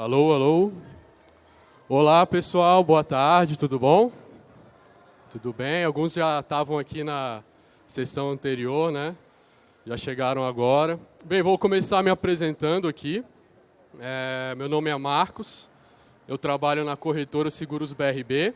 Alô, alô. Olá, pessoal. Boa tarde. Tudo bom? Tudo bem? Alguns já estavam aqui na sessão anterior, né? Já chegaram agora. Bem, vou começar me apresentando aqui. É, meu nome é Marcos. Eu trabalho na corretora Seguros BRB.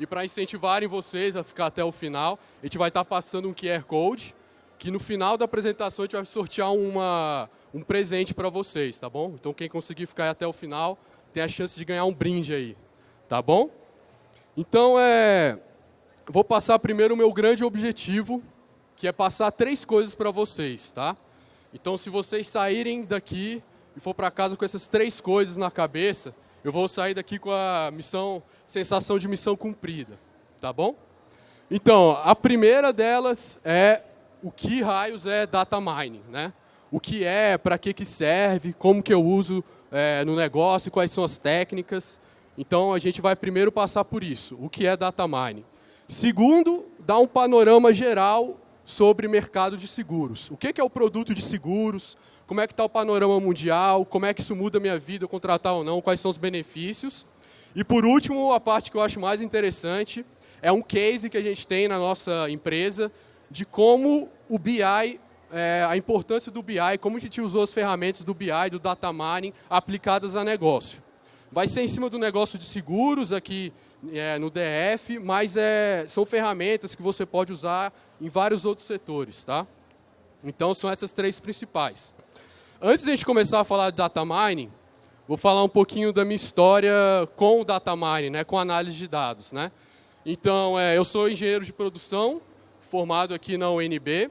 E para incentivarem vocês a ficar até o final, a gente vai estar passando um QR Code, que no final da apresentação a gente vai sortear uma, um presente para vocês, tá bom? Então quem conseguir ficar até o final tem a chance de ganhar um brinde aí, tá bom? Então é, vou passar primeiro o meu grande objetivo, que é passar três coisas para vocês, tá? Então se vocês saírem daqui e for para casa com essas três coisas na cabeça, eu vou sair daqui com a missão, sensação de missão cumprida, tá bom? Então, a primeira delas é o que raios é data mining, né? O que é, para que, que serve, como que eu uso é, no negócio, quais são as técnicas. Então, a gente vai primeiro passar por isso, o que é data mining. Segundo, dar um panorama geral sobre mercado de seguros. O que, que é o produto de seguros, como é que está o panorama mundial, como é que isso muda a minha vida, contratar ou não, quais são os benefícios. E por último, a parte que eu acho mais interessante, é um case que a gente tem na nossa empresa de como o BI é, a importância do BI, como a gente usou as ferramentas do BI, do data mining, aplicadas a negócio. Vai ser em cima do negócio de seguros aqui é, no DF, mas é, são ferramentas que você pode usar em vários outros setores. Tá? Então, são essas três principais. Antes de a gente começar a falar de data mining, vou falar um pouquinho da minha história com o data mining, né, com análise de dados. Né? Então, é, eu sou engenheiro de produção, formado aqui na UNB,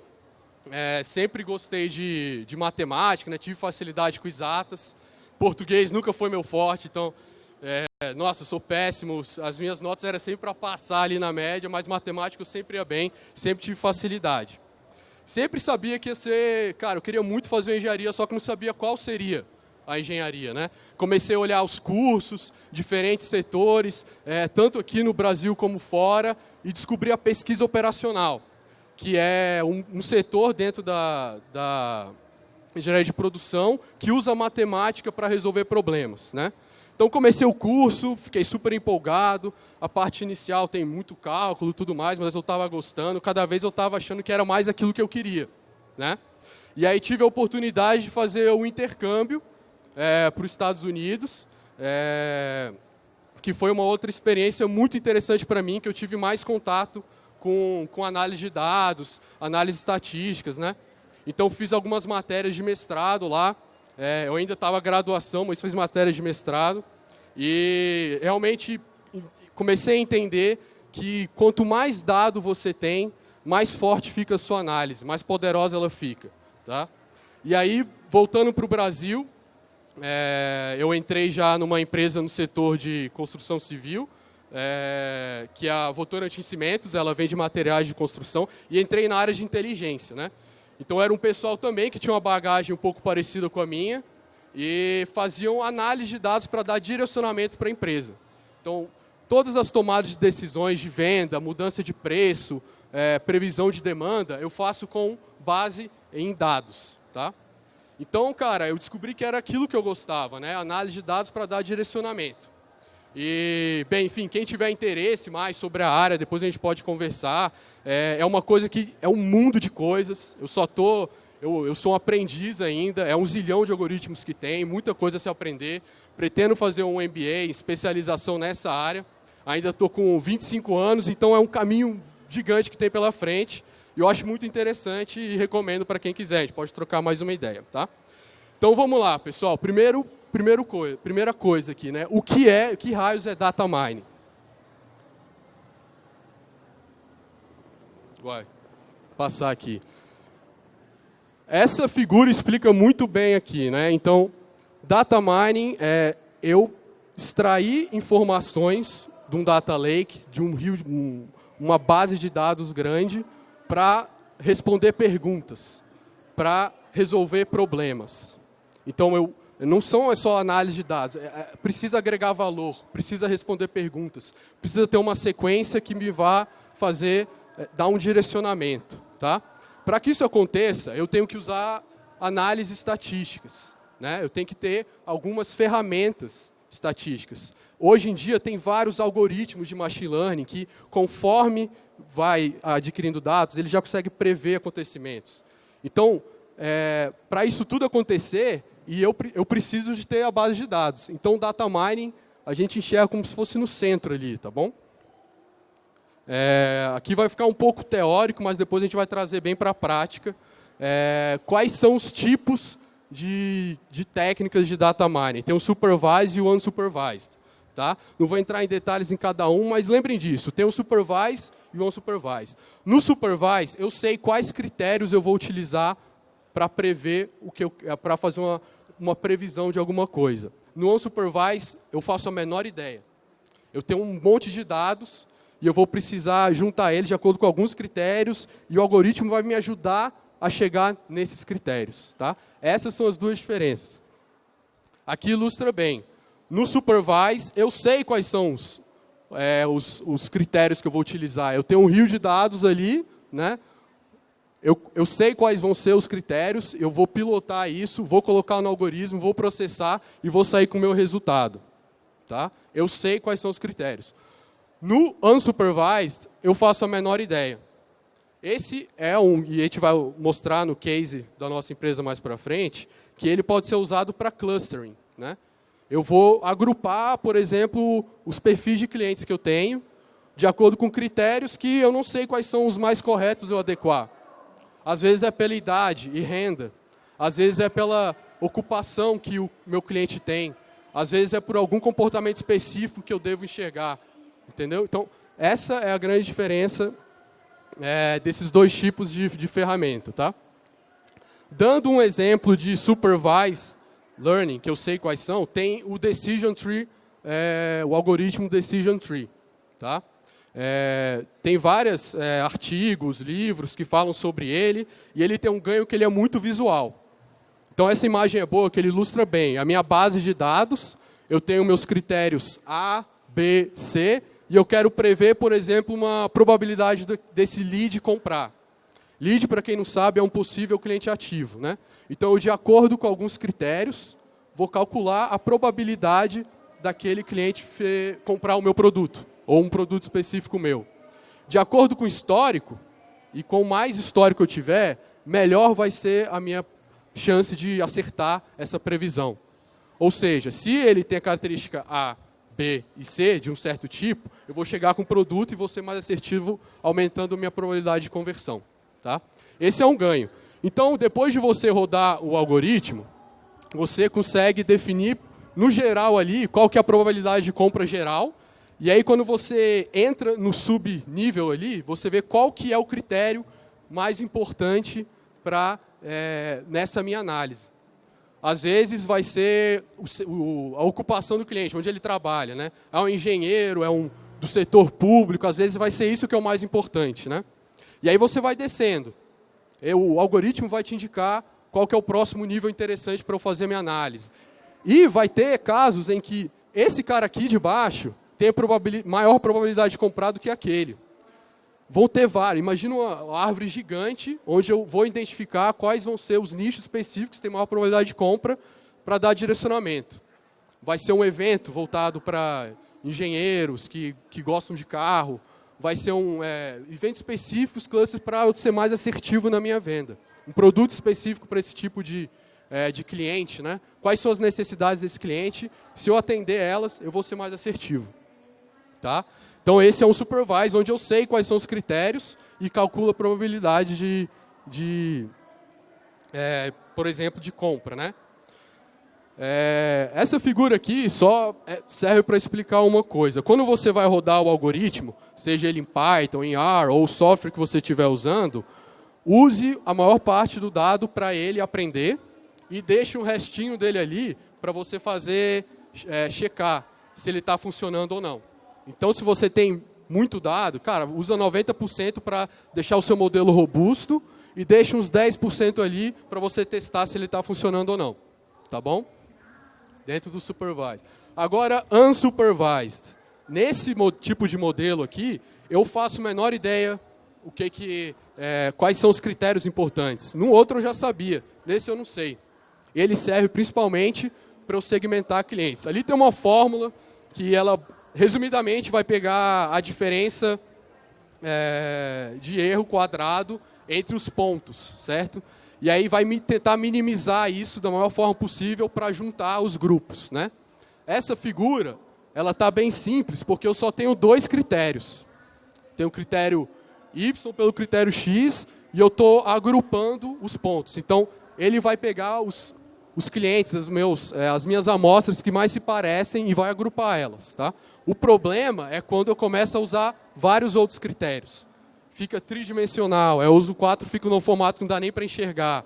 é, sempre gostei de, de matemática, né? tive facilidade com exatas. Português nunca foi meu forte, então, é, nossa, sou péssimo. As minhas notas eram sempre para passar ali na média, mas matemática eu sempre ia bem, sempre tive facilidade. Sempre sabia que ia ser, cara, eu queria muito fazer engenharia, só que não sabia qual seria a engenharia, né? Comecei a olhar os cursos, diferentes setores, é, tanto aqui no Brasil como fora, e descobri a pesquisa operacional que é um, um setor dentro da, da engenharia de produção que usa matemática para resolver problemas. Né? Então comecei o curso, fiquei super empolgado, a parte inicial tem muito cálculo tudo mais, mas eu estava gostando, cada vez eu estava achando que era mais aquilo que eu queria. Né? E aí tive a oportunidade de fazer o intercâmbio é, para os Estados Unidos, é, que foi uma outra experiência muito interessante para mim, que eu tive mais contato com, com análise de dados, análise estatísticas, né? Então fiz algumas matérias de mestrado lá. É, eu ainda estava graduação, mas fiz matérias de mestrado. E realmente comecei a entender que quanto mais dado você tem, mais forte fica a sua análise, mais poderosa ela fica. Tá? E aí, voltando para o Brasil, é, eu entrei já numa empresa no setor de construção civil, é, que é a Votorantim Cimentos, ela vende materiais de construção, e entrei na área de inteligência. Né? Então era um pessoal também que tinha uma bagagem um pouco parecida com a minha, e faziam análise de dados para dar direcionamento para a empresa. Então, todas as tomadas de decisões de venda, mudança de preço, é, previsão de demanda, eu faço com base em dados. Tá? Então, cara, eu descobri que era aquilo que eu gostava, né? análise de dados para dar direcionamento. E, bem, enfim, quem tiver interesse mais sobre a área, depois a gente pode conversar. É, é uma coisa que é um mundo de coisas. Eu só tô, eu, eu sou um aprendiz ainda. É um zilhão de algoritmos que tem, muita coisa a se aprender. Pretendo fazer um MBA, especialização nessa área. Ainda estou com 25 anos, então é um caminho gigante que tem pela frente. E eu acho muito interessante e recomendo para quem quiser. A gente pode trocar mais uma ideia, tá? Então vamos lá, pessoal. Primeiro, primeiro coisa, primeira coisa aqui, né? O que é, que raios é data mining? Vai passar aqui. Essa figura explica muito bem aqui, né? Então, data mining é eu extrair informações de um data lake, de um rio, um, uma base de dados grande, para responder perguntas, para resolver problemas. Então, eu não são é só análise de dados, é, é, precisa agregar valor, precisa responder perguntas, precisa ter uma sequência que me vá fazer, é, dar um direcionamento. Tá? Para que isso aconteça, eu tenho que usar análises estatísticas. Né? Eu tenho que ter algumas ferramentas estatísticas. Hoje em dia tem vários algoritmos de machine learning que, conforme vai adquirindo dados, ele já consegue prever acontecimentos. Então, é, para isso tudo acontecer, e eu, eu preciso de ter a base de dados. Então, o data mining a gente enxerga como se fosse no centro ali, tá bom? É, aqui vai ficar um pouco teórico, mas depois a gente vai trazer bem para a prática. É, quais são os tipos de, de, técnicas de data mining? Tem o supervised e o unsupervised. Tá? Não vou entrar em detalhes em cada um, mas lembrem disso. Tem o supervised e o unsupervised. No supervised, eu sei quais critérios eu vou utilizar para prever o que para fazer uma, uma previsão de alguma coisa. No unsupervised, eu faço a menor ideia. Eu tenho um monte de dados e eu vou precisar juntar eles de acordo com alguns critérios e o algoritmo vai me ajudar a chegar nesses critérios. Tá? Essas são as duas diferenças. Aqui ilustra bem. No supervise, eu sei quais são os, é, os, os, critérios que eu vou utilizar. Eu tenho um rio de dados ali, né? Eu, eu sei quais vão ser os critérios, eu vou pilotar isso, vou colocar no algoritmo, vou processar e vou sair com o meu resultado. Tá? Eu sei quais são os critérios. No unsupervised, eu faço a menor ideia. Esse é um, e a gente vai mostrar no case da nossa empresa mais para frente, que ele pode ser usado para clustering. Né? Eu vou agrupar, por exemplo, os perfis de clientes que eu tenho, de acordo com critérios que eu não sei quais são os mais corretos eu adequar. Às vezes é pela idade e renda. Às vezes é pela ocupação que o meu cliente tem. Às vezes é por algum comportamento específico que eu devo enxergar. Entendeu? Então, essa é a grande diferença é, desses dois tipos de, de ferramenta. Tá? Dando um exemplo de supervised learning, que eu sei quais são, tem o decision tree, é, o algoritmo decision tree. Tá? É, tem vários é, artigos, livros que falam sobre ele, e ele tem um ganho que ele é muito visual. Então essa imagem é boa, que ele ilustra bem. A minha base de dados, eu tenho meus critérios A, B, C, e eu quero prever, por exemplo, uma probabilidade desse lead comprar. Lead, para quem não sabe, é um possível cliente ativo. Né? Então, eu, de acordo com alguns critérios, vou calcular a probabilidade daquele cliente comprar o meu produto ou um produto específico meu. De acordo com o histórico, e com mais histórico eu tiver, melhor vai ser a minha chance de acertar essa previsão. Ou seja, se ele tem a característica A, B e C de um certo tipo, eu vou chegar com o produto e vou ser mais assertivo, aumentando minha probabilidade de conversão. Tá? Esse é um ganho. Então, depois de você rodar o algoritmo, você consegue definir, no geral ali, qual que é a probabilidade de compra geral e aí, quando você entra no subnível ali, você vê qual que é o critério mais importante para é, nessa minha análise. Às vezes vai ser o, o, a ocupação do cliente, onde ele trabalha. Né? É um engenheiro, é um do setor público, às vezes vai ser isso que é o mais importante. Né? E aí você vai descendo. O algoritmo vai te indicar qual que é o próximo nível interessante para eu fazer minha análise. E vai ter casos em que esse cara aqui de baixo, tem maior probabilidade de comprar do que aquele. Vão ter vários. Imagina uma árvore gigante, onde eu vou identificar quais vão ser os nichos específicos que têm maior probabilidade de compra para dar direcionamento. Vai ser um evento voltado para engenheiros que, que gostam de carro. Vai ser um é, evento específico, clusters, para eu ser mais assertivo na minha venda. Um produto específico para esse tipo de, é, de cliente. Né? Quais são as necessidades desse cliente? Se eu atender elas, eu vou ser mais assertivo. Tá? Então esse é um supervise, onde eu sei quais são os critérios e calculo a probabilidade de, de é, por exemplo, de compra. Né? É, essa figura aqui só é, serve para explicar uma coisa. Quando você vai rodar o algoritmo, seja ele em Python, em R ou o software que você estiver usando, use a maior parte do dado para ele aprender e deixe um restinho dele ali para você fazer, é, checar se ele está funcionando ou não. Então, se você tem muito dado, cara, usa 90% para deixar o seu modelo robusto e deixa uns 10% ali para você testar se ele está funcionando ou não. Tá bom? Dentro do supervised. Agora, unsupervised. Nesse tipo de modelo aqui, eu faço a menor ideia o que que, é, quais são os critérios importantes. No outro eu já sabia, nesse eu não sei. ele serve principalmente para eu segmentar clientes. Ali tem uma fórmula que ela, resumidamente, vai pegar a diferença é, de erro quadrado entre os pontos, certo? E aí vai tentar minimizar isso da maior forma possível para juntar os grupos, né? Essa figura, ela está bem simples, porque eu só tenho dois critérios. Tenho o critério Y pelo critério X, e eu estou agrupando os pontos. Então, ele vai pegar os, os clientes, meus, é, as minhas amostras que mais se parecem e vai agrupar elas. Tá? O problema é quando eu começo a usar vários outros critérios. Fica tridimensional, eu uso quatro, fica no formato que não dá nem para enxergar.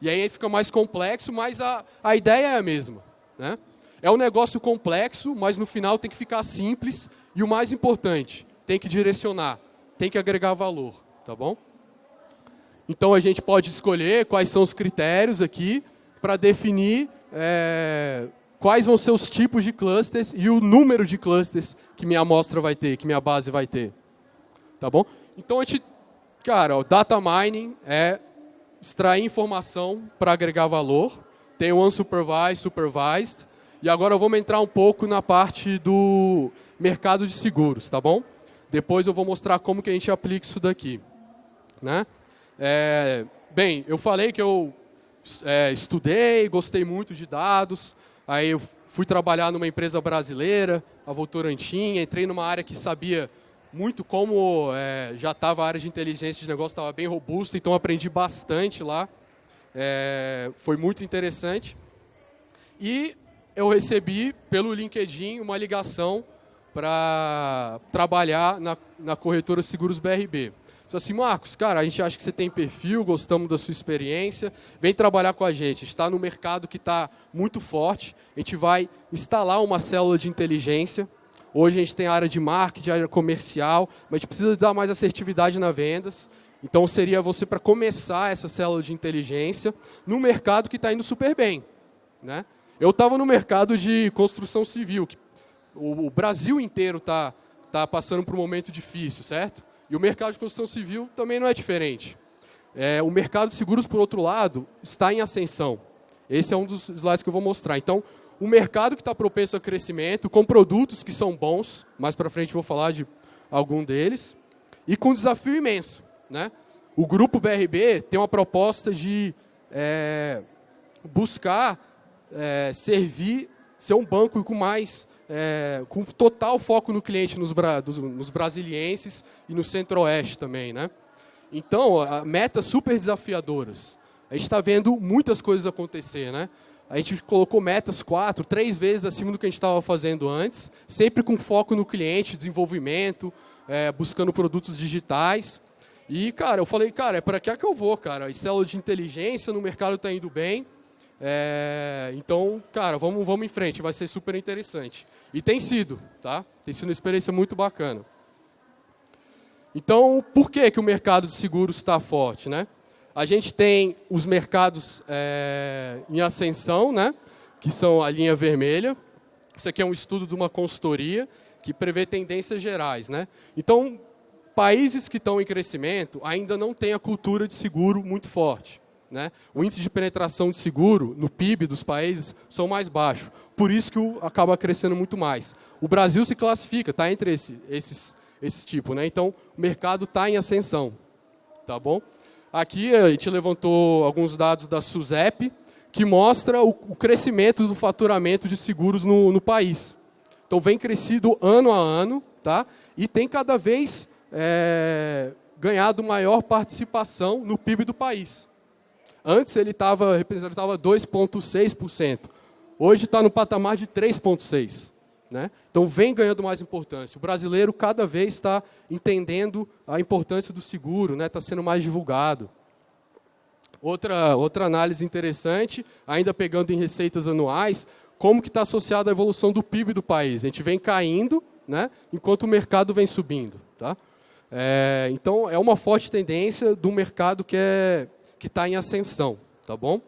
E aí fica mais complexo, mas a, a ideia é a mesma. Né? É um negócio complexo, mas no final tem que ficar simples e o mais importante, tem que direcionar, tem que agregar valor, tá bom? Então a gente pode escolher quais são os critérios aqui para definir é, quais vão ser os tipos de clusters e o número de clusters que minha amostra vai ter, que minha base vai ter. Tá bom? Então a gente, cara, o data mining é extrair informação para agregar valor. Tem o unsupervised, supervised. E agora vamos entrar um pouco na parte do mercado de seguros, tá bom? Depois eu vou mostrar como que a gente aplica isso daqui. Né? É, bem, eu falei que eu é, estudei, gostei muito de dados, aí eu fui trabalhar numa empresa brasileira, a Votorantim, entrei numa área que sabia muito como é, já estava a área de inteligência de negócio, estava bem robusta, então aprendi bastante lá. É, foi muito interessante. E eu recebi pelo LinkedIn uma ligação para trabalhar na, na corretora Seguros BRB. Só assim, Marcos, cara, a gente acha que você tem perfil, gostamos da sua experiência, vem trabalhar com a gente. A gente está no mercado que está muito forte, a gente vai instalar uma célula de inteligência. Hoje a gente tem área de marketing, área comercial, mas a gente precisa dar mais assertividade nas vendas. Então seria você para começar essa célula de inteligência no mercado que está indo super bem. Né? Eu estava no mercado de construção civil, que o, Brasil inteiro está tá passando por um momento difícil, certo? E o mercado de construção civil também não é diferente. É, o mercado de seguros, por outro lado, está em ascensão. Esse é um dos slides que eu vou mostrar. Então, o mercado que está propenso a crescimento, com produtos que são bons, mais para frente vou falar de algum deles, e com um desafio imenso. Né? O grupo BRB tem uma proposta de é, buscar é, servir, ser um banco com mais é, com total foco no cliente, nos, bra, dos, nos brasilienses e no centro-oeste também. Né? Então, metas super desafiadoras. A gente está vendo muitas coisas acontecer. Né? A gente colocou metas quatro, três vezes acima do que a gente estava fazendo antes, sempre com foco no cliente, desenvolvimento, é, buscando produtos digitais. E, cara, eu falei, cara, é para que é que eu vou, cara? E célula de inteligência no mercado está indo bem. É, então, cara, vamos, vamos em frente, vai ser super interessante. E tem sido, tá? Tem sido uma experiência muito bacana. Então, por que, que o mercado de seguros está forte, né? A gente tem os mercados é, em ascensão, né? Que são a linha vermelha. Isso aqui é um estudo de uma consultoria que prevê tendências gerais, né? Então, países que estão em crescimento ainda não têm a cultura de seguro muito forte. Né? O índice de penetração de seguro no PIB dos países são mais baixos. Por isso que o, acaba crescendo muito mais. O Brasil se classifica, está entre esse, esses, esse tipo. Né? Então, o mercado está em ascensão. Tá bom? Aqui a gente levantou alguns dados da SUSEP, que mostra o, o crescimento do faturamento de seguros no, no, país. Então, vem crescido ano a ano, tá? e tem cada vez é, ganhado maior participação no PIB do país. Antes ele estava representava 2,6%. Hoje está no patamar de 3,6%. Né? Então vem ganhando mais importância. O brasileiro cada vez está entendendo a importância do seguro, está né? Tá sendo mais divulgado. Outra, outra análise interessante, ainda pegando em receitas anuais, como que está associada a evolução do PIB do país. A gente vem caindo, né? enquanto o mercado vem subindo. Tá? É, então, é uma forte tendência do mercado que é que está em ascensão, tá bom?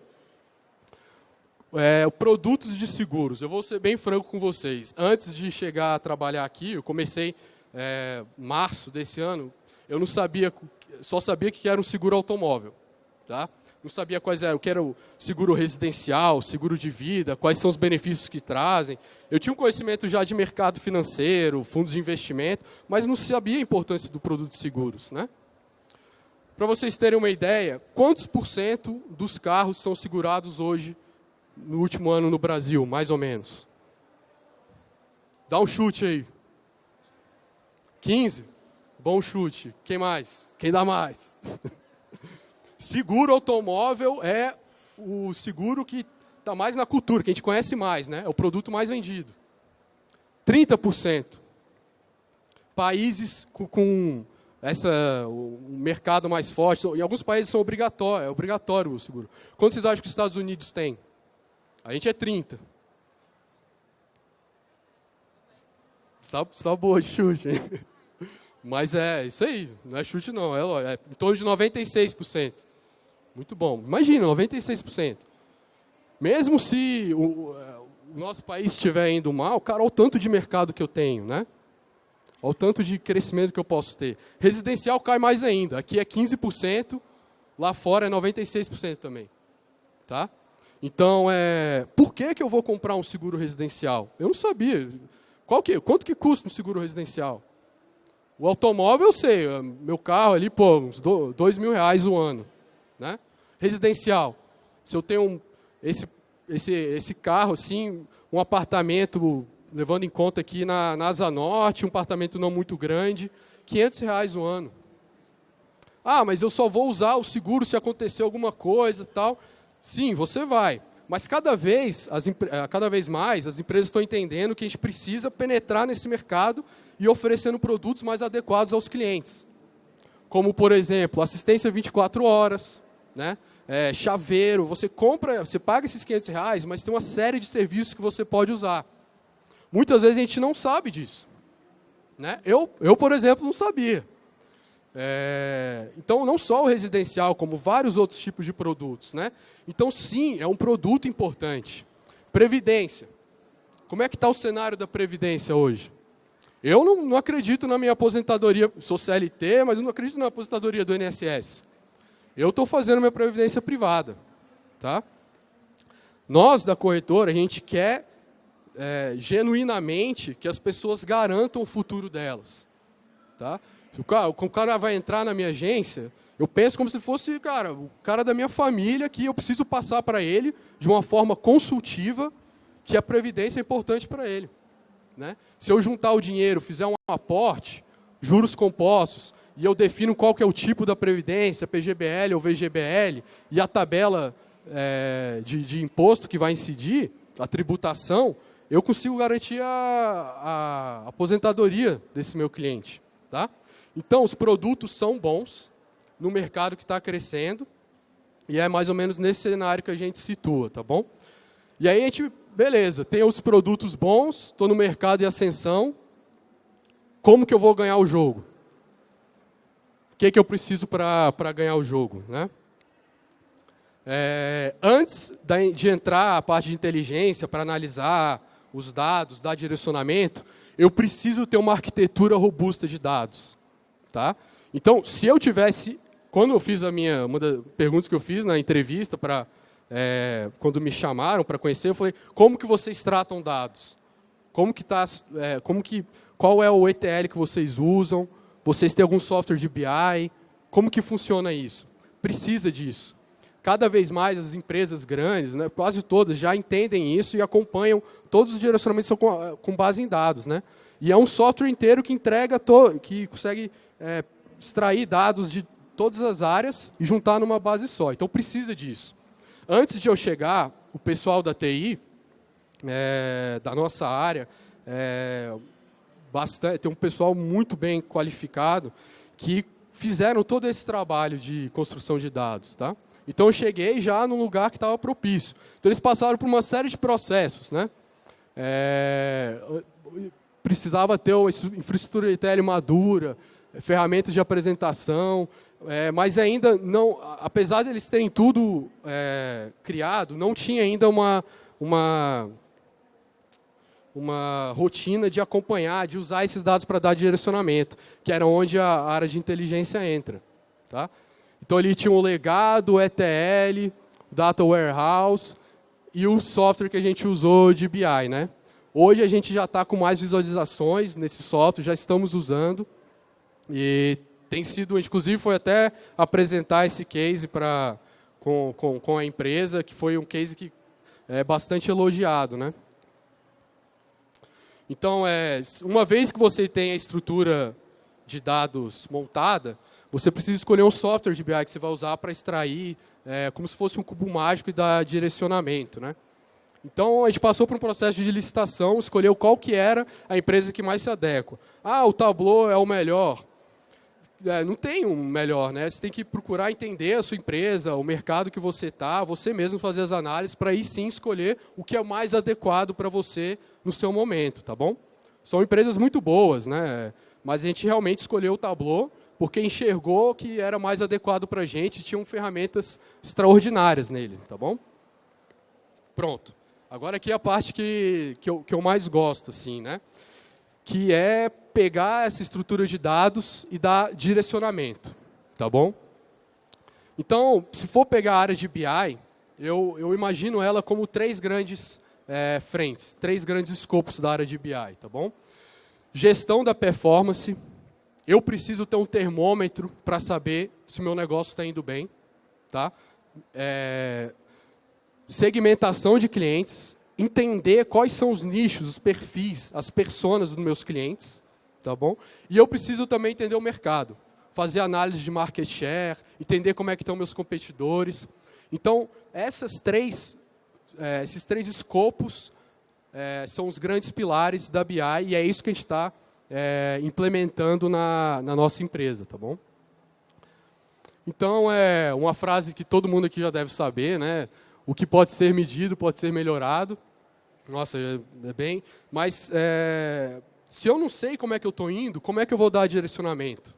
É, produtos de seguros. Eu vou ser bem franco com vocês. Antes de chegar a trabalhar aqui, eu comecei é, março desse ano, eu não sabia, só sabia que era um seguro automóvel. Tá? não sabia quais eram, o que era o seguro residencial, seguro de vida, quais são os benefícios que trazem. Eu tinha um conhecimento já de mercado financeiro, fundos de investimento, mas não sabia a importância do produto de seguros. Né? Para vocês terem uma ideia, quantos por cento dos carros são segurados hoje, no último ano no Brasil, mais ou menos? Dá um chute aí. 15? Bom chute. Quem mais? Quem dá mais? seguro automóvel é o seguro que está mais na cultura, que a gente conhece mais, né? É o produto mais vendido. 30%. Países com, com essa, o mercado mais forte, em alguns países são obrigatórios, é obrigatório o seguro. Quanto vocês acham que os Estados Unidos têm? A gente é 30. Está, está boa de chute, hein? Mas é isso aí, não é chute não, é, é em torno de 96%. Muito bom. Imagina, 96%. Mesmo se o, o nosso país estiver indo mal, cara, olha o tanto de mercado que eu tenho, né? Olha o tanto de crescimento que eu posso ter. Residencial cai mais ainda. Aqui é 15%, lá fora é 96% também. Tá? Então, é, por que, que eu vou comprar um seguro residencial? Eu não sabia. Qual que, quanto que custa um seguro residencial? O automóvel eu sei, meu carro ali, pô, uns dois mil reais o ano. Né? Residencial, se eu tenho esse, esse, esse carro, assim, um apartamento, levando em conta aqui na, na Asa Norte, um apartamento não muito grande, 500 reais o ano. Ah, mas eu só vou usar o seguro se acontecer alguma coisa tal. Sim, você vai. Mas cada vez, as, eh, cada vez mais, as empresas estão entendendo que a gente precisa penetrar nesse mercado e oferecendo produtos mais adequados aos clientes. Como, por exemplo, assistência 24 horas, né? É, chaveiro, você compra, você paga esses 500 reais, mas tem uma série de serviços que você pode usar. Muitas vezes a gente não sabe disso. Né? Eu, eu, por exemplo, não sabia. É, então, não só o residencial, como vários outros tipos de produtos. Né? Então, sim, é um produto importante. Previdência. Como é que está o cenário da Previdência hoje? Eu não, não acredito na minha aposentadoria, sou CLT, mas não acredito na aposentadoria do INSS. Eu estou fazendo minha previdência privada. Tá? Nós, da corretora, a gente quer é, genuinamente que as pessoas garantam o futuro delas. Tá? Se o cara, o cara vai entrar na minha agência, eu penso como se fosse cara, o cara da minha família que eu preciso passar para ele de uma forma consultiva que a previdência é importante para ele. Né? Se eu juntar o dinheiro, fizer um aporte, juros compostos, e eu defino qual que é o tipo da previdência, PGBL ou VGBL, e a tabela é, de, de, imposto que vai incidir, a tributação, eu consigo garantir a, a aposentadoria desse meu cliente. Tá? Então, os produtos são bons no mercado que está crescendo, e é mais ou menos nesse cenário que a gente situa, tá bom? E aí a gente, beleza, tem os produtos bons, estou no mercado de ascensão, como que eu vou ganhar o jogo? O que, que eu preciso para ganhar o jogo? Né? É, antes de entrar a parte de inteligência para analisar os dados, dar direcionamento, eu preciso ter uma arquitetura robusta de dados. Tá? Então, se eu tivesse, quando eu fiz a minha, uma das perguntas que eu fiz na entrevista, para é, quando me chamaram para conhecer, eu falei, como que vocês tratam dados? Como que tá, é, como que, qual é o ETL que vocês usam? Vocês têm algum software de BI? Como que funciona isso? Precisa disso. Cada vez mais as empresas grandes, né, quase todas, já entendem isso e acompanham todos os direcionamentos são com, com base em dados. Né? E é um software inteiro que entrega, to, que consegue é, extrair dados de todas as áreas e juntar numa base só. Então precisa disso. Antes de eu chegar, o pessoal da TI, é, da nossa área, é, bastante, tem um pessoal muito bem qualificado que fizeram todo esse trabalho de construção de dados. Tá? Então eu cheguei já num lugar que estava propício. Então eles passaram por uma série de processos. Né? É, precisava ter uma infraestrutura de tele madura, ferramentas de apresentação, é, mas ainda não, apesar de eles terem tudo é, criado, não tinha ainda uma, uma uma rotina de acompanhar, de usar esses dados para dar direcionamento, que era onde a área de inteligência entra. Tá? Então ali tinha o legado, o ETL, Data Warehouse e o software que a gente usou de BI. Né? Hoje a gente já está com mais visualizações nesse software, já estamos usando. E tem sido, inclusive foi até apresentar esse case para com, com, com a empresa, que foi um case que é bastante elogiado. Né? Então, é, uma vez que você tem a estrutura de dados montada, você precisa escolher um software de BI que você vai usar para extrair, é, como se fosse um cubo mágico e dar direcionamento. Né? Então, a gente passou por um processo de licitação, escolheu qual que era a empresa que mais se adequa. Ah, o Tableau é o melhor é, não tem um melhor, né? Você tem que procurar entender a sua empresa, o mercado que você está, você mesmo fazer as análises para aí sim escolher o que é mais adequado para você no seu momento, tá bom? São empresas muito boas, né? Mas a gente realmente escolheu o Tableau porque enxergou que era mais adequado para a gente, tinham ferramentas extraordinárias nele, tá bom? Pronto. Agora aqui é a parte que, que, eu, que eu mais gosto, assim, né? Que é pegar essa estrutura de dados e dar direcionamento, tá bom? Então, se for pegar a área de BI, eu, eu imagino ela como três grandes é, frentes, três grandes escopos da área de BI, tá bom? Gestão da performance, eu preciso ter um termômetro para saber se o meu negócio está indo bem, tá? É, segmentação de clientes, entender quais são os nichos, os perfis, as personas dos meus clientes, tá bom? E eu preciso também entender o mercado, fazer análise de market share, entender como é que estão meus competidores. Então, essas três, é, esses três escopos é, são os grandes pilares da BI e é isso que a gente está é, implementando na, na nossa empresa, tá bom? Então, é uma frase que todo mundo aqui já deve saber, né? O que pode ser medido pode ser melhorado. Nossa, é, é bem... Mas é, se eu não sei como é que eu estou indo, como é que eu vou dar direcionamento?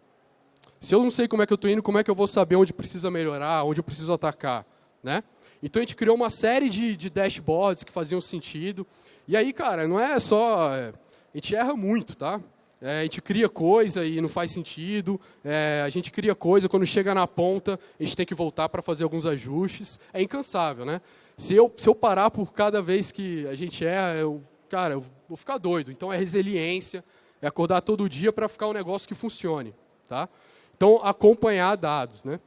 Se eu não sei como é que eu estou indo, como é que eu vou saber onde precisa melhorar, onde eu preciso atacar? Né? Então a gente criou uma série de, de dashboards que faziam sentido. E aí, cara, não é só... É, a gente erra muito, tá? É, a gente cria coisa e não faz sentido. É, a gente cria coisa, quando chega na ponta, a gente tem que voltar para fazer alguns ajustes. É incansável, né? Se eu, se eu parar por cada vez que a gente erra, eu cara, eu vou ficar doido. Então é resiliência, é acordar todo dia para ficar um negócio que funcione. Tá? Então, acompanhar dados. Né?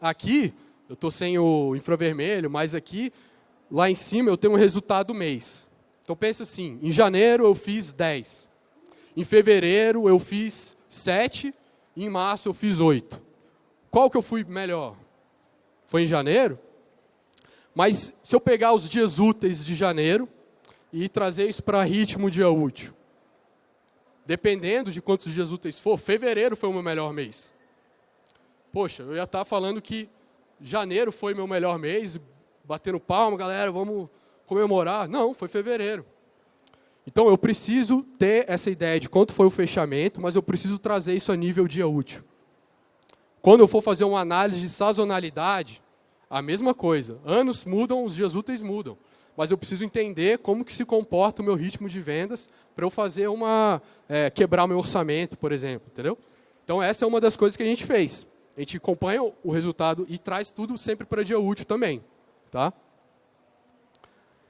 Aqui, eu estou sem o infravermelho, mas aqui, lá em cima, eu tenho um resultado do mês. Então, pensa assim, em janeiro eu fiz 10. Em fevereiro eu fiz 7. E em março eu fiz 8. Qual que eu fui melhor? Foi em janeiro? Mas se eu pegar os dias úteis de janeiro, e trazer isso para ritmo dia útil. Dependendo de quantos dias úteis for, fevereiro foi o meu melhor mês. Poxa, eu ia estar tá falando que janeiro foi meu melhor mês, batendo palma, galera, vamos comemorar. Não, foi fevereiro. Então eu preciso ter essa ideia de quanto foi o fechamento, mas eu preciso trazer isso a nível dia útil. Quando eu for fazer uma análise de sazonalidade, a mesma coisa. Anos mudam, os dias úteis mudam mas eu preciso entender como que se comporta o meu ritmo de vendas para eu fazer uma é, quebrar meu orçamento, por exemplo, entendeu? Então essa é uma das coisas que a gente fez. A gente acompanha o resultado e traz tudo sempre para dia útil também, tá?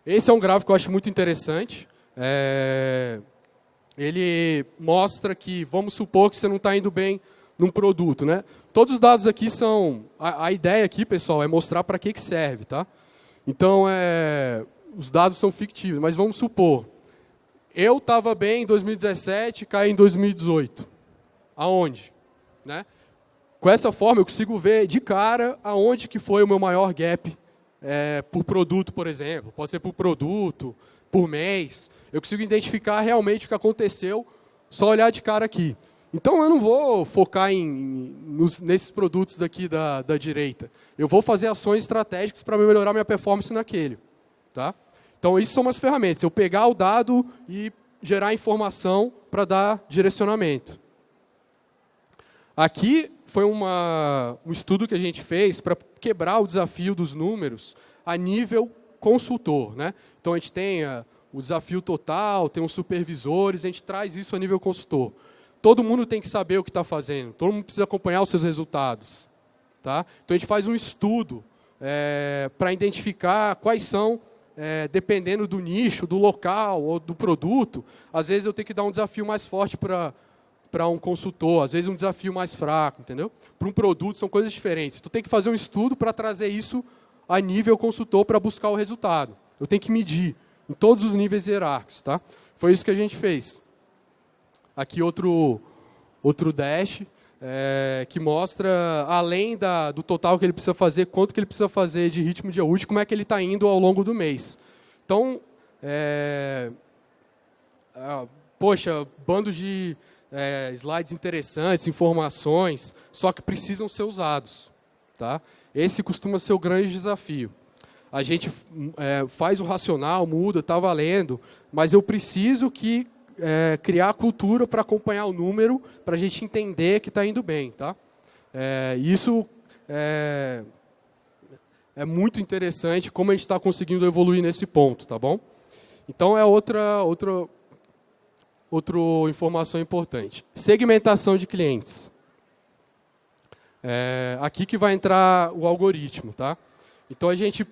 Esse é um gráfico que eu acho muito interessante. É, ele mostra que, vamos supor que você não está indo bem num produto, né? Todos os dados aqui são... A, a ideia aqui, pessoal, é mostrar para que, que serve, tá? Então, é, os dados são fictícios, mas vamos supor, eu estava bem em 2017, caí em 2018. Aonde? Né? Com essa forma, eu consigo ver de cara aonde que foi o meu maior gap é, por produto, por exemplo. Pode ser por produto, por mês. Eu consigo identificar realmente o que aconteceu, só olhar de cara aqui. Então, eu não vou focar em, nos, nesses produtos daqui da, da direita. Eu vou fazer ações estratégicas para melhorar minha performance naquele. Tá? Então, isso são umas ferramentas. Eu pegar o dado e gerar informação para dar direcionamento. Aqui foi uma, um estudo que a gente fez para quebrar o desafio dos números a nível consultor. Né? Então, a gente tem a, o desafio total, tem os supervisores, a gente traz isso a nível consultor. Todo mundo tem que saber o que está fazendo, todo mundo precisa acompanhar os seus resultados. Tá? Então, a gente faz um estudo é, para identificar quais são, é, dependendo do nicho, do local ou do produto, às vezes eu tenho que dar um desafio mais forte para para um consultor, às vezes um desafio mais fraco, entendeu? Para um produto são coisas diferentes. Tu tem que fazer um estudo para trazer isso a nível consultor para buscar o resultado. Eu tenho que medir em todos os níveis hierárquicos, tá? Foi isso que a gente fez. Aqui outro outro dash é, que mostra além da, do total que ele precisa fazer, quanto que ele precisa fazer de ritmo de útil, como é que ele está indo ao longo do mês. Então, é, poxa, bando de é, slides interessantes, informações, só que precisam ser usados. Tá? Esse costuma ser o grande desafio. A gente é, faz o racional, muda, está valendo, mas eu preciso que é, criar a cultura para acompanhar o número, para a gente entender que está indo bem. Tá? É, isso é, é, muito interessante, como a gente está conseguindo evoluir nesse ponto. Tá bom? Então, é outra, outra outra informação importante. Segmentação de clientes. É aqui que vai entrar o algoritmo. Tá? Então, a gente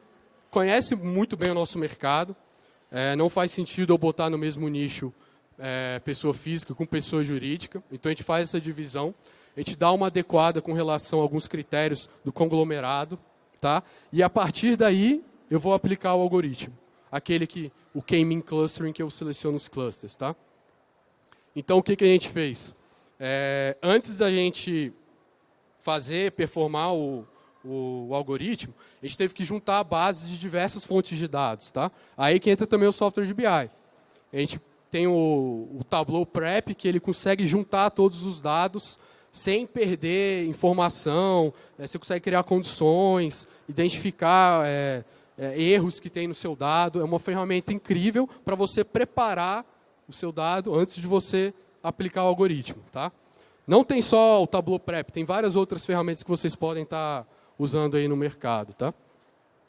conhece muito bem o nosso mercado. É, não faz sentido eu botar no mesmo nicho é, pessoa física com pessoa jurídica. Então, a gente faz essa divisão. A gente dá uma adequada com relação a alguns critérios do conglomerado. Tá? E, a partir daí, eu vou aplicar o algoritmo. Aquele que, o K-mean clustering, que eu seleciono os clusters. Tá? Então, o que, que a gente fez? É, antes da gente fazer, performar o, o, o, algoritmo, a gente teve que juntar bases de diversas fontes de dados. Tá? Aí que entra também o software de BI. A gente tem o, o Tableau Prep, que ele consegue juntar todos os dados sem perder informação, é, você consegue criar condições, identificar é, é, erros que tem no seu dado. É uma ferramenta incrível para você preparar o seu dado antes de você aplicar o algoritmo. Tá? Não tem só o Tableau Prep, tem várias outras ferramentas que vocês podem estar tá usando aí no mercado. Tá?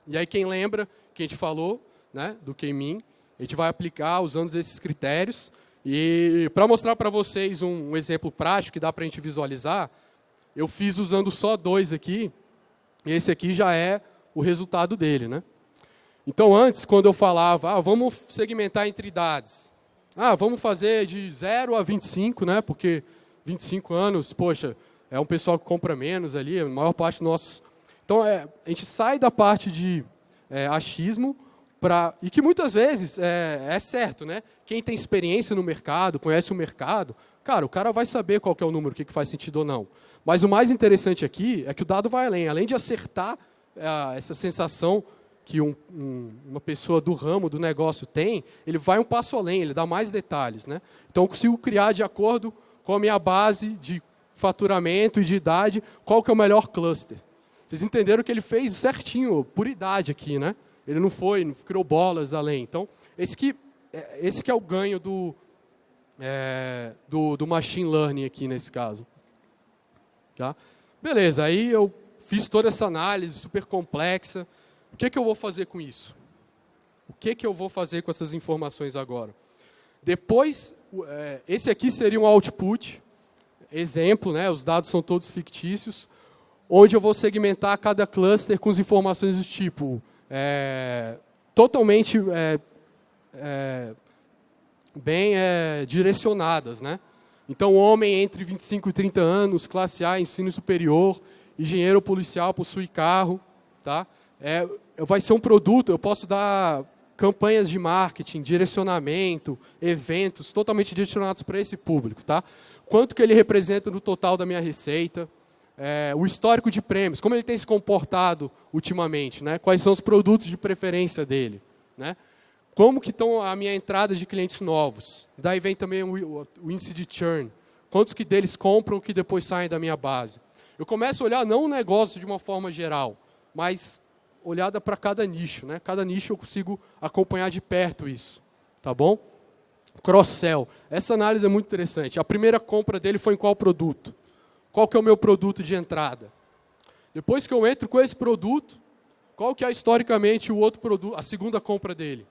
E aí quem lembra que a gente falou né, do K-Mean, a gente vai aplicar usando esses critérios. E para mostrar para vocês um, um, exemplo prático que dá para a gente visualizar, eu fiz usando só dois aqui, e esse aqui já é o resultado dele. Né? Então, antes, quando eu falava, ah, vamos segmentar entre idades, ah, vamos fazer de 0 a 25, né? Porque 25 anos, poxa, é um pessoal que compra menos ali, a maior parte dos nossos. Então, é, a gente sai da parte de é, achismo para e que muitas vezes é, é, certo, né? Quem tem experiência no mercado, conhece o mercado, cara, o cara vai saber qual é o número, o que, que faz sentido ou não. Mas o mais interessante aqui é que o dado vai além, além de acertar é, essa sensação que um, um, uma pessoa do ramo, do negócio tem, ele vai um passo além, ele dá mais detalhes. Né? Então, eu consigo criar, de acordo com a minha base de faturamento e de idade, qual que é o melhor cluster. Vocês entenderam que ele fez certinho, por idade aqui. Né? Ele não foi, não criou bolas além. Então, esse que, é, esse que é o ganho do, é, do, do machine learning aqui nesse caso. Tá? Beleza, aí eu fiz toda essa análise super complexa, o que, que eu vou fazer com isso? O que, que eu vou fazer com essas informações agora? Depois, é, esse aqui seria um output, exemplo, né, os dados são todos fictícios, onde eu vou segmentar cada cluster com as informações do tipo é, totalmente é, é, bem é, direcionadas. Né? Então, homem entre 25 e 30 anos, classe A, ensino superior, engenheiro policial, possui carro. Tá? É, vai ser um produto, eu posso dar campanhas de marketing, direcionamento, eventos totalmente direcionados para esse público. Tá? Quanto que ele representa no total da minha receita, é, o histórico de prêmios, como ele tem se comportado ultimamente, né? quais são os produtos de preferência dele. Né? Como que estão a minha entrada de clientes novos. Daí vem também o, o índice de churn. Quantos que deles compram que depois saem da minha base. Eu começo a olhar não o negócio de uma forma geral, mas olhada para cada nicho. Né? Cada nicho eu consigo acompanhar de perto isso. Tá bom? Cross-sell. Essa análise é muito interessante. A primeira compra dele foi em qual produto? Qual que é o meu produto de entrada? Depois que eu entro com esse produto, qual que é historicamente o outro produto, a segunda compra dele?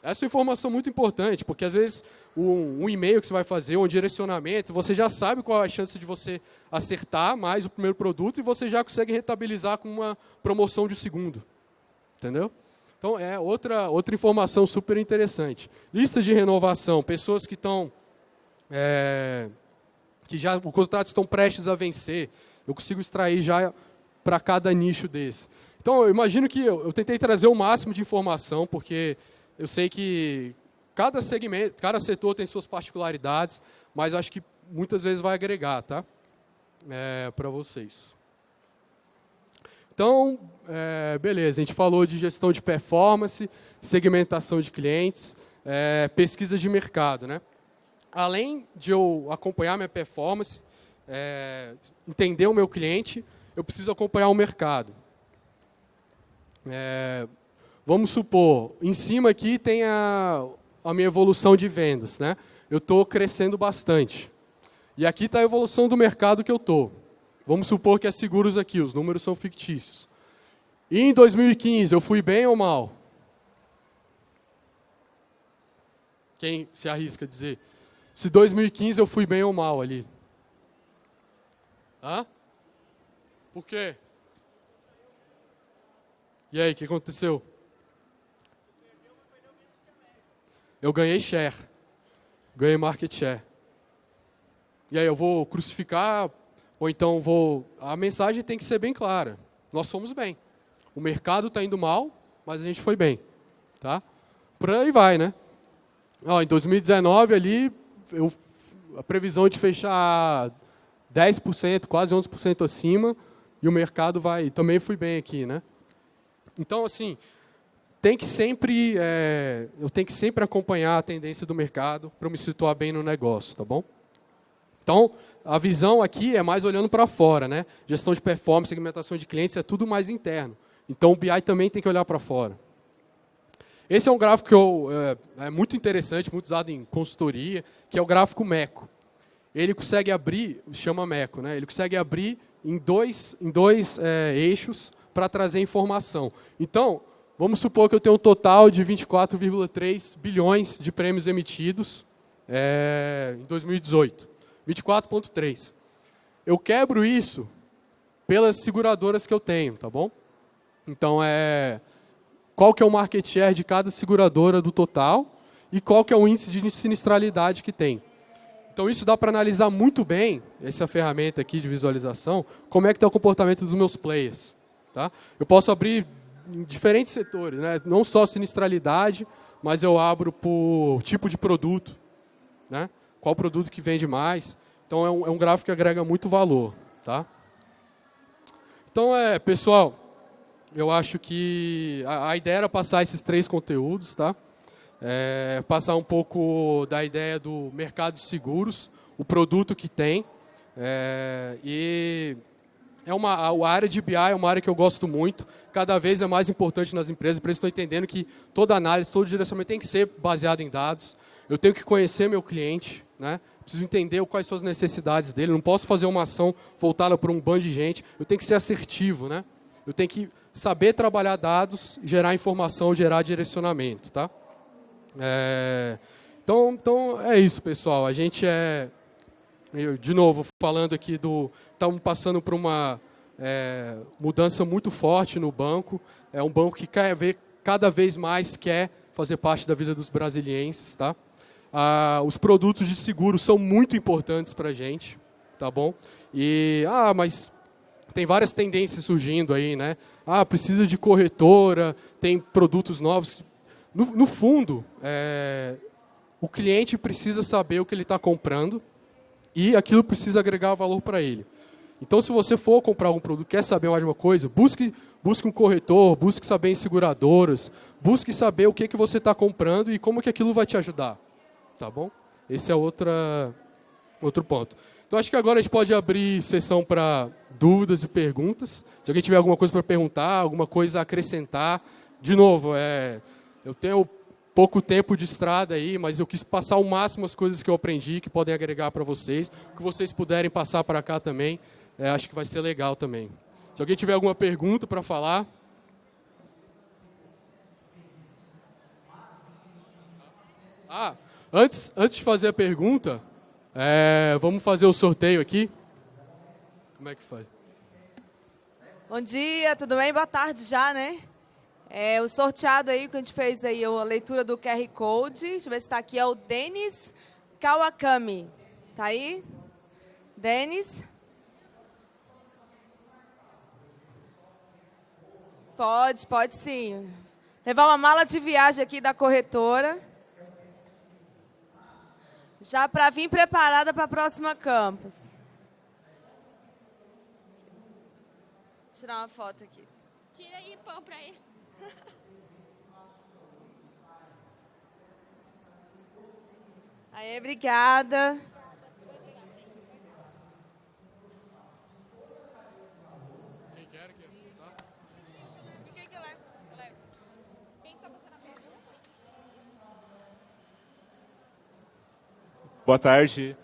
Essa é uma informação muito importante, porque às vezes um, um e-mail que você vai fazer, um direcionamento, você já sabe qual é a chance de você acertar mais o primeiro produto e você já consegue rentabilizar com uma promoção de segundo. Entendeu? Então, é outra, outra informação super interessante. Lista de renovação, pessoas que estão... É, que já os contratos estão prestes a vencer. Eu consigo extrair já para cada nicho desse. Então, eu imagino que eu, eu, tentei trazer o máximo de informação, porque eu sei que cada segmento, cada setor tem suas particularidades, mas acho que muitas vezes vai agregar, tá? É, para vocês. Então, é, beleza, a gente falou de gestão de performance, segmentação de clientes, é, pesquisa de mercado, né? Além de eu acompanhar minha performance, é, entender o meu cliente, eu preciso acompanhar o mercado. É, vamos supor, em cima aqui tem a, a minha evolução de vendas. Né? Eu estou crescendo bastante. E aqui está a evolução do mercado que eu estou. Vamos supor que é seguros aqui, os números são fictícios. E em 2015, eu fui bem ou mal? Quem se arrisca a dizer? Se 2015 eu fui bem ou mal ali. Hã? Por quê? E aí, o que aconteceu? Eu ganhei share. Ganhei market share. E aí, eu vou crucificar, ou então vou... A mensagem tem que ser bem clara. Nós fomos bem. O mercado está indo mal, mas a gente foi bem. Tá? Por aí vai, né? Ó, em 2019 ali, eu, a previsão de fechar 10%, quase 11% acima, e o mercado vai... Também fui bem aqui, né? Então, assim, tem que sempre, é, eu tenho que sempre acompanhar a tendência do mercado para me situar bem no negócio, tá bom? Então, a visão aqui é mais olhando para fora, né? Gestão de performance, segmentação de clientes, é tudo mais interno. Então, o BI também tem que olhar para fora. Esse é um gráfico que eu, é, é, muito interessante, muito usado em consultoria, que é o gráfico MECO. Ele consegue abrir, chama MECO, né? ele consegue abrir em dois, em dois é, eixos para trazer informação. Então, vamos supor que eu tenho um total de 24,3 bilhões de prêmios emitidos é, em 2018. 24,3. Eu quebro isso pelas seguradoras que eu tenho, tá bom? Então, é qual que é o market share de cada seguradora do total e qual que é o índice de sinistralidade que tem. Então isso dá para analisar muito bem, essa ferramenta aqui de visualização, como é que está o comportamento dos meus players. Tá? Eu posso abrir em diferentes setores, né? não só sinistralidade, mas eu abro por tipo de produto, né? qual produto que vende mais. Então é um, é um gráfico que agrega muito valor. Tá? Então, é, pessoal, eu acho que a, a, ideia era passar esses três conteúdos, tá? É, passar um pouco da ideia do mercado de seguros, o produto que tem. É, e é uma, a área de BI é uma área que eu gosto muito, cada vez é mais importante nas empresas, por isso estou entendendo que toda análise, todo direcionamento tem que ser baseado em dados. Eu tenho que conhecer meu cliente, né? preciso entender quais são as necessidades dele, não posso fazer uma ação voltada para um bando de gente, eu tenho que ser assertivo, né? eu tenho que saber trabalhar dados, gerar informação, gerar direcionamento, tá? É, então, então, é isso, pessoal. A gente é, eu, de novo, falando aqui do... Estamos passando por uma é, mudança muito forte no banco. É um banco que quer ver, cada vez mais quer fazer parte da vida dos brasilienses, tá? Ah, os produtos de seguro são muito importantes para a gente, tá bom? E, ah, mas tem várias tendências surgindo aí, né? Ah, precisa de corretora, tem produtos novos. No, no fundo, é, o cliente precisa saber o que ele está comprando e aquilo precisa agregar valor para ele. Então, se você for comprar algum produto, quer saber mais de uma coisa, busque, busque um corretor, busque saber em seguradoras, busque saber o que, que você está comprando e como que aquilo vai te ajudar. Tá bom? Esse é outra, outro ponto. Então, acho que agora a gente pode abrir sessão para dúvidas e perguntas. Se alguém tiver alguma coisa para perguntar, alguma coisa a acrescentar. De novo, é, eu tenho pouco tempo de estrada aí, mas eu quis passar o máximo as coisas que eu aprendi, que podem agregar para vocês. Que vocês puderem passar para cá também, é, acho que vai ser legal também. Se alguém tiver alguma pergunta para falar... Ah, Antes, antes de fazer a pergunta, é, vamos fazer o sorteio aqui. Como é que faz? Bom dia, tudo bem? Boa tarde já, né? É, o sorteado aí que a gente fez aí, a leitura do QR Code, deixa eu ver se está aqui, é o Denis Kawakami. Tá aí? Denis? Pode, pode sim. Levar uma mala de viagem aqui da corretora. Já para vir preparada para a próxima campus. Vou tirar uma foto aqui. Tira aí pão para ele. Aí, obrigada. Boa tarde.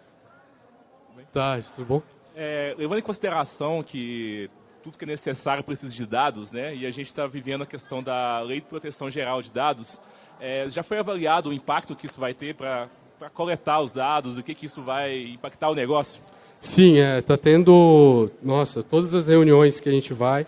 Boa tarde, tudo bom? É, levando em consideração que tudo que é necessário precisa de dados, né? E a gente está vivendo a questão da Lei de Proteção Geral de Dados. É, já foi avaliado o impacto que isso vai ter para coletar os dados, o que, que isso vai impactar o negócio? Sim, está é, tá tendo... Nossa, todas as reuniões que a gente vai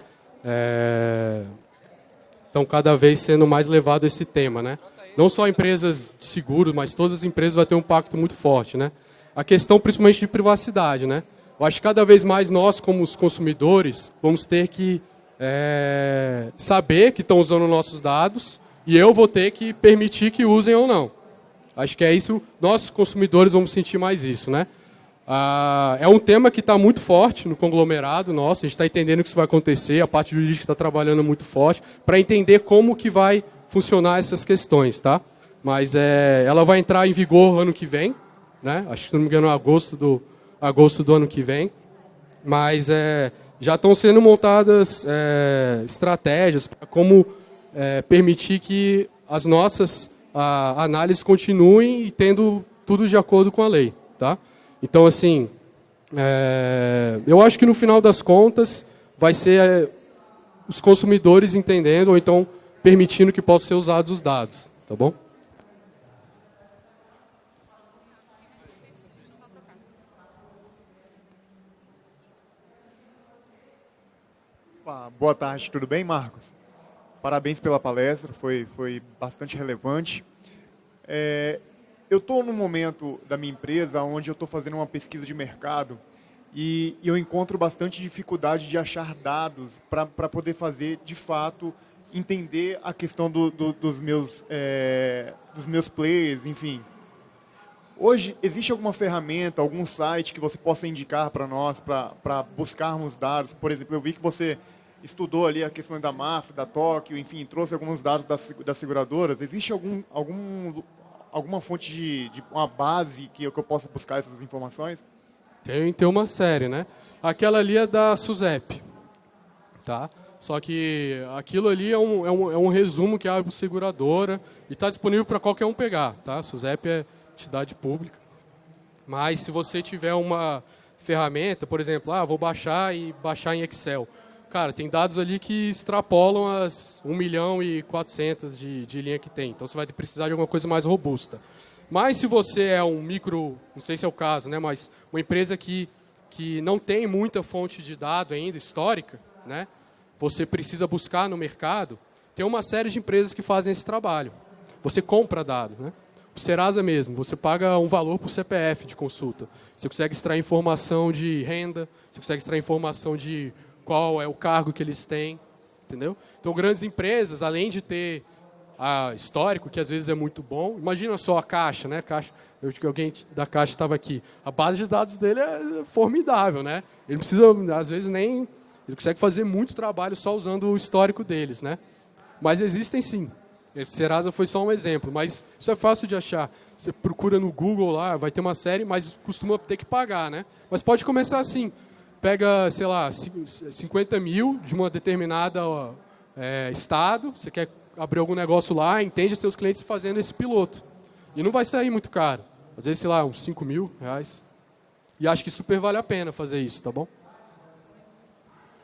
estão é, cada vez sendo mais levado esse tema, né? Não só empresas de seguro, mas todas as empresas vão ter um impacto muito forte. Né? A questão principalmente de privacidade. Né? Eu acho que cada vez mais nós, como os consumidores, vamos ter que é, saber que estão usando nossos dados e eu vou ter que permitir que usem ou não. Acho que é isso, nós consumidores vamos sentir mais isso. Né? Ah, é um tema que está muito forte no conglomerado nosso, a gente está entendendo que isso vai acontecer, a parte jurídica está trabalhando muito forte, para entender como que vai funcionar essas questões, tá? Mas é, ela vai entrar em vigor ano que vem, né? Acho que, se não me engano, agosto do, agosto do ano que vem. Mas é, já estão sendo montadas é, estratégias para como é, permitir que as nossas a, análises continuem tendo tudo de acordo com a lei, tá? Então, assim, é, eu acho que no final das contas vai ser é, os consumidores entendendo, ou então permitindo que possam ser usados os dados, tá bom? Boa tarde, tudo bem, Marcos? Parabéns pela palestra, foi, foi bastante relevante. É, eu estou num momento da minha empresa onde eu estou fazendo uma pesquisa de mercado e, e eu encontro bastante dificuldade de achar dados para poder fazer, de fato, entender a questão do, do, dos, meus, é, dos meus players, enfim. Hoje, existe alguma ferramenta, algum site que você possa indicar para nós, para buscarmos dados? Por exemplo, eu vi que você estudou ali a questão da MAF, da Tóquio, enfim, trouxe alguns dados das, das seguradoras. Existe algum, algum, alguma fonte de, de uma base que eu, que eu possa buscar essas informações? Tem, tem uma série, né? Aquela ali é da SUSEP, tá? Só que aquilo ali é um, é um, é um resumo que abre a seguradora e está disponível para qualquer um pegar. Tá? SUSEP é entidade pública. Mas se você tiver uma ferramenta, por exemplo, ah, vou baixar e baixar em Excel. Cara, tem dados ali que extrapolam as 1 milhão e 400 de, de linha que tem. Então você vai precisar de alguma coisa mais robusta. Mas se você é um micro, não sei se é o caso, né, mas uma empresa que, que não tem muita fonte de dado ainda histórica, né, você precisa buscar no mercado, tem uma série de empresas que fazem esse trabalho. Você compra dado, né? O Serasa mesmo, você paga um valor por CPF de consulta. Você consegue extrair informação de renda, você consegue extrair informação de qual é o cargo que eles têm, entendeu? Então, grandes empresas, além de ter a histórico, que às vezes é muito bom, imagina só a Caixa, né? Caixa, eu que alguém da Caixa estava aqui. A base de dados dele é formidável, né? Ele precisa, às vezes, nem ele consegue fazer muito trabalho só usando o histórico deles, né? Mas existem sim. Esse Serasa foi só um exemplo, mas isso é fácil de achar. Você procura no Google lá, vai ter uma série, mas costuma ter que pagar, né? Mas pode começar assim. Pega, sei lá, 50 mil de uma determinada é, estado, você quer abrir algum negócio lá, entende seus clientes fazendo esse piloto. E não vai sair muito caro. Às vezes, sei lá, uns 5 mil reais. E acho que super vale a pena fazer isso, tá bom?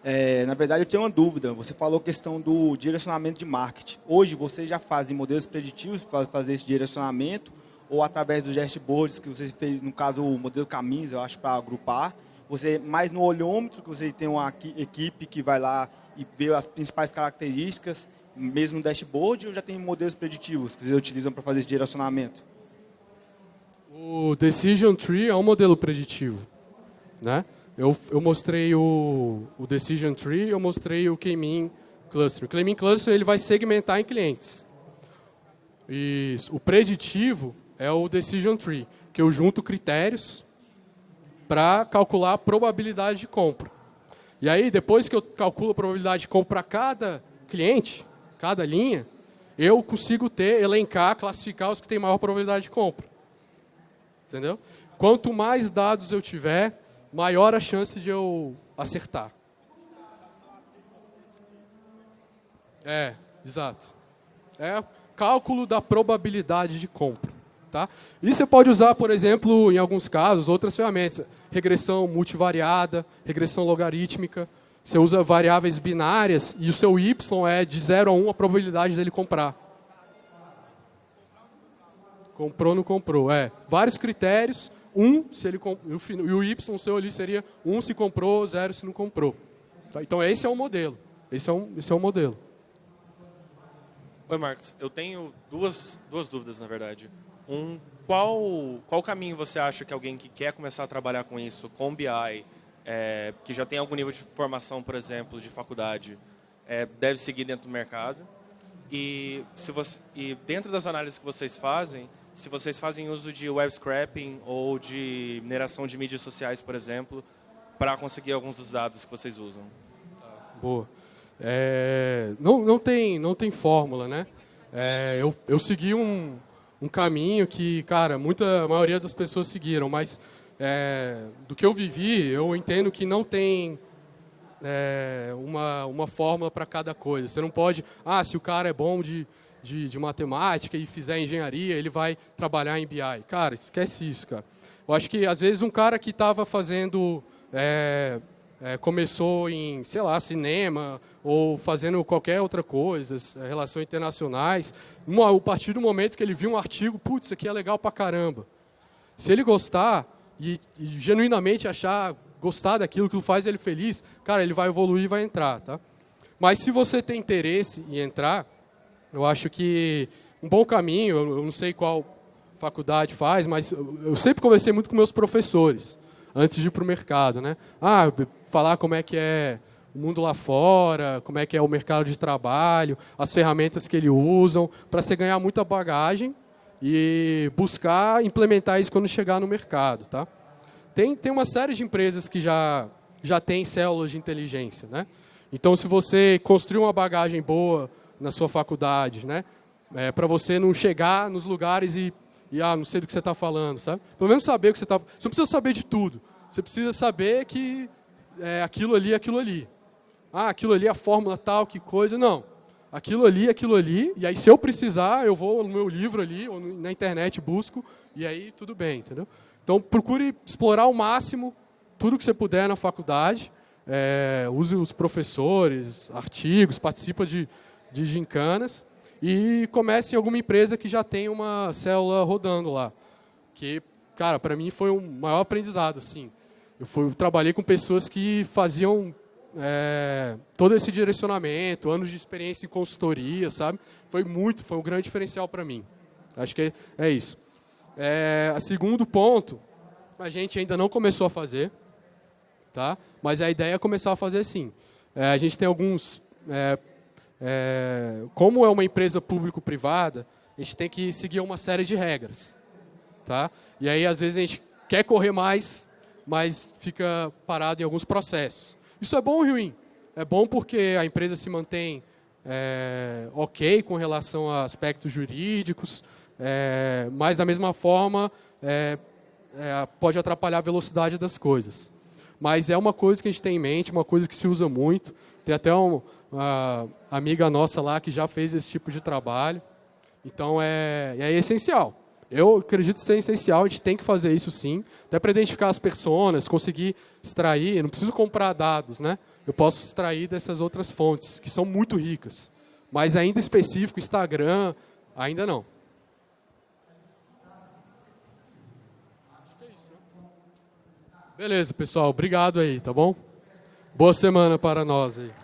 É, na verdade, eu tenho uma dúvida. Você falou questão do direcionamento de marketing. Hoje, vocês já fazem modelos preditivos para fazer esse direcionamento ou através dos dashboards que você fez, no caso, o modelo caminhos, eu acho, para agrupar. Você mais no olhômetro, que você tem uma equipe que vai lá e vê as principais características, mesmo no dashboard, ou já tem modelos preditivos que vocês utilizam para fazer esse direcionamento? O Decision Tree é um modelo preditivo. Né? Eu, eu mostrei o, o Decision Tree, eu mostrei o K-Mean Cluster. O K-Mean Cluster ele vai segmentar em clientes. E o preditivo é o Decision Tree, que eu junto critérios para calcular a probabilidade de compra. E aí, depois que eu calculo a probabilidade de compra para cada cliente, cada linha, eu consigo ter, elencar, classificar os que têm maior probabilidade de compra. Entendeu? Quanto mais dados eu tiver, maior a chance de eu acertar. É, exato. É cálculo da probabilidade de compra. Tá? E você pode usar, por exemplo, em alguns casos, outras ferramentas. Regressão multivariada, regressão logarítmica. Você usa variáveis binárias e o seu y é de 0 a 1 a probabilidade dele comprar. Comprou, não comprou. É, vários critérios. Um, se ele e o y seu ali seria um se comprou, zero se não comprou. Tá? Então esse é o modelo. Esse é um, esse é um modelo. Oi, Marcos. Eu tenho duas, duas dúvidas, na verdade. Um, qual, qual caminho você acha que alguém que quer começar a trabalhar com isso, com BI, é, que já tem algum nível de formação, por exemplo, de faculdade, é, deve seguir dentro do mercado? E, se você, e dentro das análises que vocês fazem, se vocês fazem uso de web scraping ou de mineração de mídias sociais, por exemplo, para conseguir alguns dos dados que vocês usam. Boa. É, não, não, tem, não tem fórmula, né? É, eu, eu segui um, um caminho que, cara, muita a maioria das pessoas seguiram, mas é, do que eu vivi, eu entendo que não tem é, uma, uma fórmula para cada coisa. Você não pode, ah, se o cara é bom de de, de matemática e fizer engenharia, ele vai trabalhar em BI. Cara, esquece isso, cara. Eu acho que, às vezes, um cara que estava fazendo... É, é, começou em, sei lá, cinema ou fazendo qualquer outra coisa, é, relações internacionais, a partir do momento que ele viu um artigo, putz, isso aqui é legal pra caramba. Se ele gostar e, e genuinamente achar, gostar daquilo que faz ele feliz, cara, ele vai evoluir e vai entrar, tá? Mas se você tem interesse em entrar, eu acho que um bom caminho, eu não sei qual faculdade faz, mas eu sempre conversei muito com meus professores antes de ir para o mercado, né? Ah, falar como é que é o mundo lá fora, como é que é o mercado de trabalho, as ferramentas que eles usam, para você ganhar muita bagagem e buscar implementar isso quando chegar no mercado, tá? Tem, tem uma série de empresas que já, já tem células de inteligência, né? Então, se você construir uma bagagem boa na sua faculdade, né? É, para você não chegar nos lugares e, e, ah, não sei do que você está falando, sabe? Pelo menos saber o que você está... Você não precisa saber de tudo. Você precisa saber que é, aquilo ali é aquilo ali. Ah, aquilo ali é a fórmula tal, que coisa. Não. Aquilo ali é aquilo ali. E aí, se eu precisar, eu vou no meu livro ali, ou na internet, busco, e aí tudo bem, entendeu? Então, procure explorar ao máximo tudo que você puder na faculdade. É, use os professores, artigos, participa de de gincanas e comece em alguma empresa que já tem uma célula rodando lá. Que, cara, para mim foi um maior aprendizado, assim. Eu, fui, trabalhei com pessoas que faziam é, todo esse direcionamento, anos de experiência em consultoria, sabe? Foi muito, foi um grande diferencial para mim. Acho que é, é isso. É, a segundo ponto, a gente ainda não começou a fazer, tá? Mas a ideia é começar a fazer sim. É, a gente tem alguns é, como é uma empresa público-privada, a gente tem que seguir uma série de regras. Tá? E aí, às vezes, a gente quer correr mais, mas fica parado em alguns processos. Isso é bom ou ruim? É bom porque a empresa se mantém é, ok com relação a aspectos jurídicos, é, mas, da mesma forma, é, é pode atrapalhar a velocidade das coisas. Mas é uma coisa que a gente tem em mente, uma coisa que se usa muito. Tem até um, uma amiga nossa lá que já fez esse tipo de trabalho. Então é, é essencial. Eu acredito ser essencial, a gente tem que fazer isso sim, até para identificar as pessoas, conseguir extrair, eu não preciso comprar dados, né? Eu posso extrair dessas outras fontes, que são muito ricas. Mas ainda específico, Instagram, ainda não. É né? Beleza, pessoal. Obrigado aí, tá bom? Boa semana para nós aí.